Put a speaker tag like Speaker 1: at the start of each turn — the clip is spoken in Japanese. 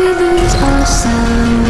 Speaker 1: we lose ourselves